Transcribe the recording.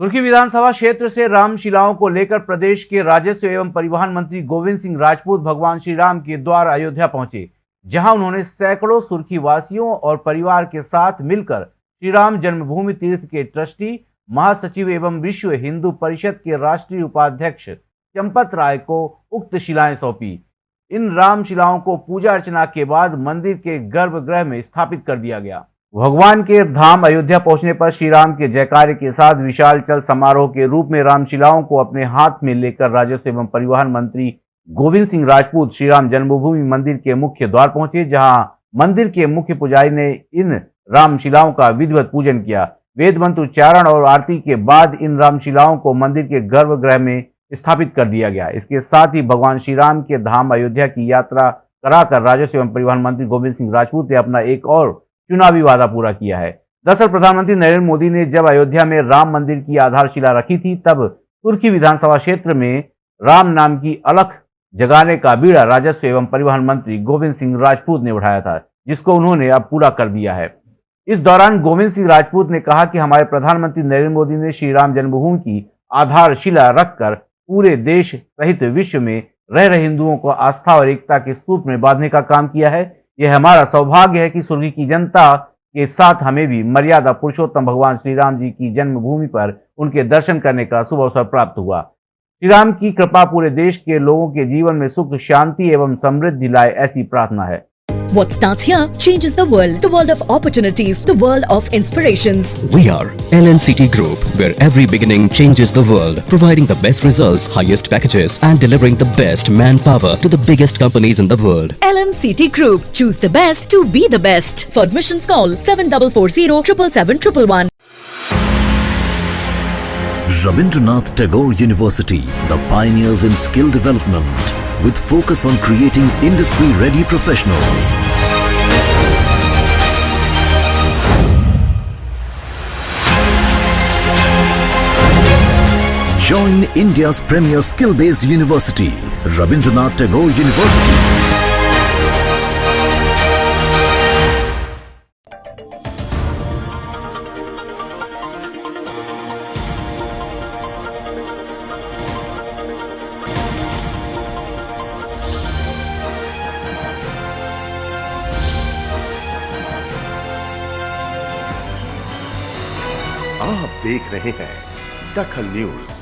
तुर्की विधानसभा क्षेत्र से रामशिलाओं को लेकर प्रदेश के राजस्व एवं परिवहन मंत्री गोविंद सिंह राजपूत भगवान श्री राम के द्वार अयोध्या पहुँचे, जहाँ उन्होंने सैकड़ों सुर्खी वासियों और परिवार के साथ मिलकर श्री राम जन्मभूमि तीर्थ के ट्रस्टी, महासचिव एवं विश्व हिंदू परिषद के राष्ट्रीय उपाध्यक्ष चंपत राय को उक्त शिलाएँ सौंपी। इन रामशिलाओं को पूजा अर्चना के बाद मंदिर के गर्भगृह में स्थापित कर दिया गया। भगवान के धाम अयोध्या पहुँचने पर श्री राम के जयकार के साथ विशाल चल समारोह के रूप में रामशिलाओं को अपने हाथ में लेकर राजस्व एवं परिवहन मंत्री गोविंद सिंह राजपूत श्री राम जन्मभूमि मंदिर के मुख्य द्वार पहुँचे, जहाँ मंदिर के मुख्य पुजारी ने इन रामशिलाओं का विधिवत पूजन किया। वेद मंत्र उच्चारण और आरती के बाद इन रामशिलाओं को मंदिर के गर्भगृह में स्थापित कर दिया गया। इसके साथ ही भगवान श्री राम के धाम अयोध्या की यात्रा कराकर राजस्व एवं परिवहन मंत्री गोविंद सिंह राजपूत ने अपना एक और चुनावी वादा पूरा किया है। दरअसल प्रधानमंत्री नरेंद्र मोदी ने जब अयोध्या में राम मंदिर की आधारशिला रखी थी, तब तुर्की विधानसभा क्षेत्र में राम नाम की अलख जगाने का बीड़ा राजस्व एवं परिवहन मंत्री गोविंद सिंह राजपूत ने उठाया था, जिसको उन्होंने अब पूरा कर दिया है। इस दौरान गोविंद सिंह राजपूत ने कहा कि हमारे प्रधानमंत्री नरेंद्र मोदी ने श्री राम जन्मभूमि की आधारशिला रखकर पूरे देश सहित विश्व में रह रहे हिंदुओं को आस्था और एकता के सूत्र में बांधने का काम किया है। यह हमारा सौभाग्य है कि स्वर्गीय की जनता के साथ हमें भी मर्यादा पुरुषोत्तम भगवान श्री राम जी की जन्मभूमि पर उनके दर्शन करने का शुभ अवसर प्राप्त हुआ। श्री राम की कृपा पूरे देश के लोगों के जीवन में सुख, शांति एवं समृद्धि लाए ऐसी प्रार्थना है। What starts here changes the world. The world of opportunities. The world of inspirations. We are LNCT Group, where every beginning changes the world, providing the best results, highest packages, and delivering the best manpower to the biggest companies in the world. LNCT Group. Choose the best to be the best. For admissions, call 7440 777 Rabindranath Tagore University, the pioneers in skill development with focus on creating industry-ready professionals. Join India's premier skill-based university, Rabindranath Tagore University. आप देख रहे हैं दखल news.